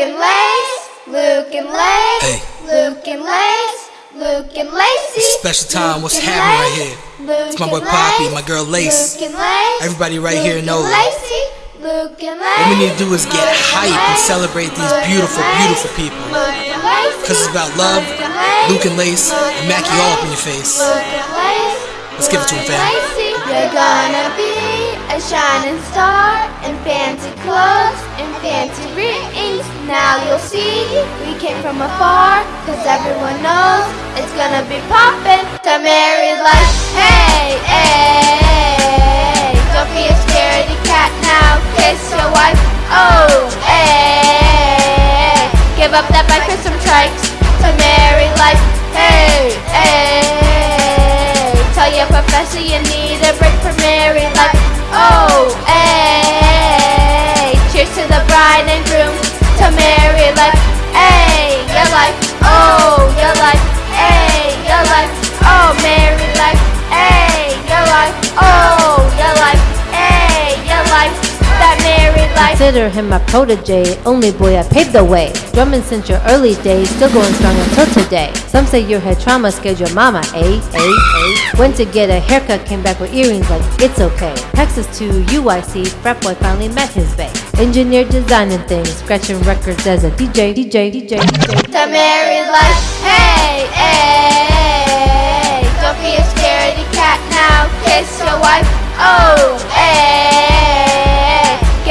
and Lace, Luke and Lace, Hey. Luke and Lace, Luke and Lacey. Special time, what's happening right here? Luke It's my boy Poppy, my girl Lace. Luke and Lace, Everybody right Luke here knows. Lacey, Luke and Lace, What we need to do is get hype and celebrate these beautiful, beautiful people. Luke and Lacey, Cause it's about love, Luke and Lace, Luke and Lace, and Mac all up in your face. Luke Let's give it to and fam. You're gonna be a shining star in fancy clothes and fancy rings. Now you'll see we came from afar, cause everyone knows it's gonna be poppin' to married life. Hey, hey, don't be a scaredy cat now, kiss your wife. Oh, hey, give up that bike for some trikes to married life. Hey, hey, tell your professor you need a break from married life. Oh, hey, Consider him my protege, only boy I paved the way. Drumming since your early days, still going strong until today. Some say your head trauma scared your mama, eh, eh, eh. Went to get a haircut, came back with earrings like it's okay. Texas to UIC, frat boy finally met his bae. Engineer designing things, scratching records as a DJ, DJ, DJ, DJ. to married life. Hey, hey, don't be a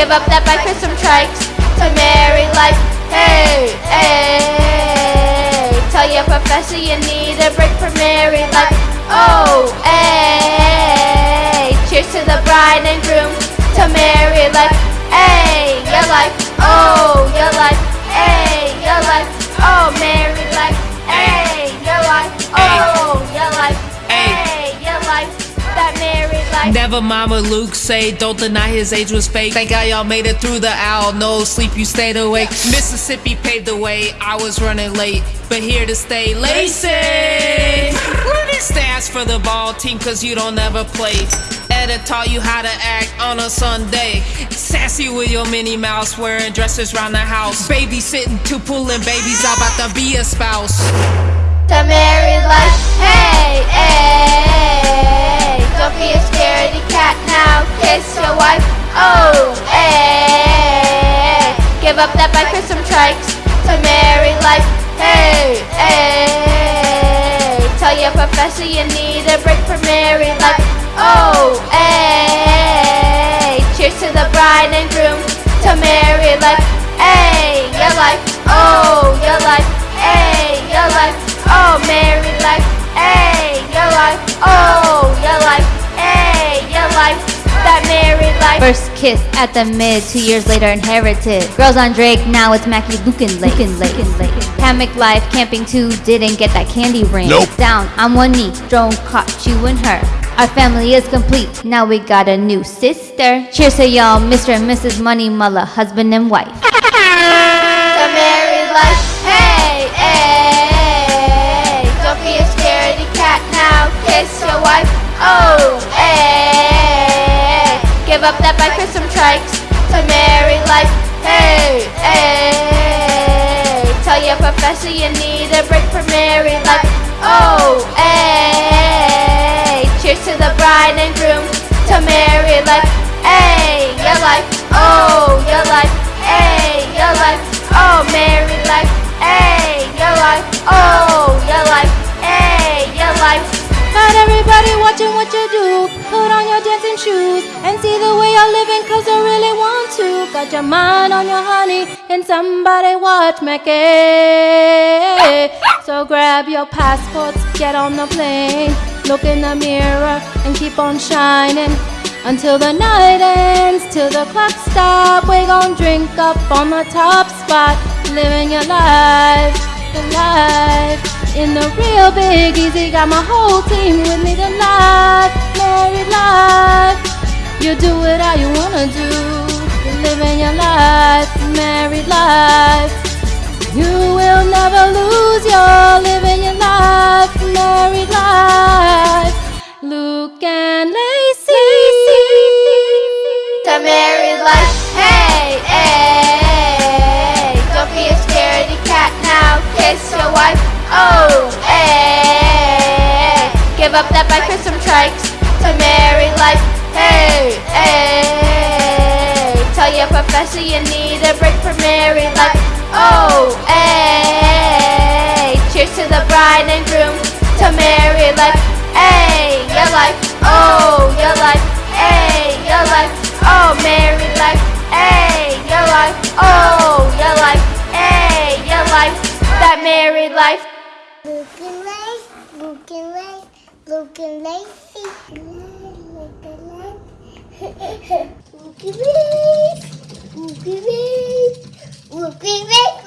give up that bike for some trikes to married life. Hey, hey, tell your professor you need a break from married life. Oh, hey, cheers to the bride and groom to married life. Hey, your life. Never what Luke say, don't deny his age was fake. Thank God y'all made it through the owl, no sleep, you stayed awake. Mississippi paved the way, I was running late, but here to stay, Lacey. Stats for the ball team, cause you don't ever play. Etta taught you how to act on a Sunday. Sassy with your Minnie Mouse, wearing dresses round the house. Babysitting two pulling babies, I'm about to be a spouse. to married life. Hey, hey, don't be a scaredy cat now. Kiss your wife. Oh, hey, give up that bike for some trikes to married life. Hey, hey, tell your professor you need a break from married life. Oh, hey, cheers to the bride and groom to married life. Hey, your life. Oh, your life. First kiss at the mid, two years later inherited. Girls on Drake, now it's Mackie Luke and Lake. Hammock life, camping too, didn't get that candy ring. Nope. Down I'm on one knee, drone caught you and her. Our family is complete, now we got a new sister. Cheers to y'all, Mr. and Mrs. Money Mullah, husband and wife. The married life. Hey, hey, give up that bike for some trikes to married life. Hey, hey, tell your professor you need a break from married life. Oh, hey, cheers to the bride and groom to married life. Hey, your life. Oh, shoes and see the way you're living cause you really want to. Got your mind on your honey and somebody watch me. okay? So grab your passports, get on the plane, look in the mirror and keep on shining. Until the night ends, till the clock stop, we gon' drink up on the top spot, living your life, the life. In the real big easy, got my whole team with me. Life, married life. You do it how you wanna do. You're living your life, married life. You will never lose. You're living your life, married life. Luke and Lacey. The married life. Hey, hey, don't be a scaredy cat now Kiss your wife, Oh, hey. Give up that bike for some trikes to marry life. Hey, hey. Tell your professor you need a break from married life. Oh, hey. Cheers to the bride and groom to marry life. Hey, your life. Oh, your life. Hey, your life. Oh, married life. Hey, your life. Oh, your life. Hey, your life. That married life. Looking life, looking life, looking life, life, looking life.